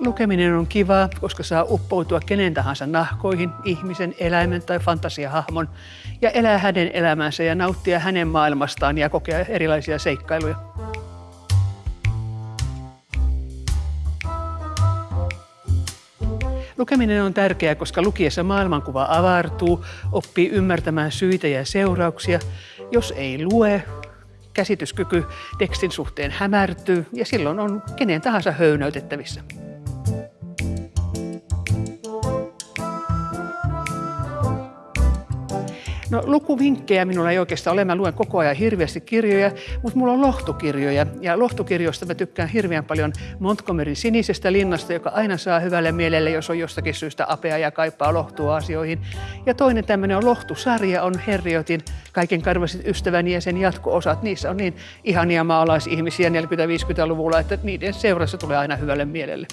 Lukeminen on kiva, koska saa uppoutua kenen tahansa nahkoihin, ihmisen, eläimen tai fantasiahahmon ja elää hänen elämänsä ja nauttia hänen maailmastaan ja kokea erilaisia seikkailuja. Lukeminen on tärkeää, koska lukiessa maailmankuva avartuu, oppii ymmärtämään syitä ja seurauksia. Jos ei lue, käsityskyky tekstin suhteen hämärtyy ja silloin on kenen tahansa höynäytettävissä. No lukuvinkkejä minulla ei oikeastaan ole. Mä luen koko ajan hirveästi kirjoja, mutta mulla on lohtukirjoja. Ja lohtukirjoista mä tykkään hirveän paljon Montgomeryn sinisestä linnasta, joka aina saa hyvälle mielelle, jos on jostakin syystä apea ja kaipaa lohtua asioihin. Ja toinen tämmöinen on lohtusarja, on Herriotin Kaiken karvasit ystäväni ja sen jatko-osat. Niissä on niin ihania maalaisihmisiä 40-50-luvulla, että niiden seurassa tulee aina hyvälle mielelle.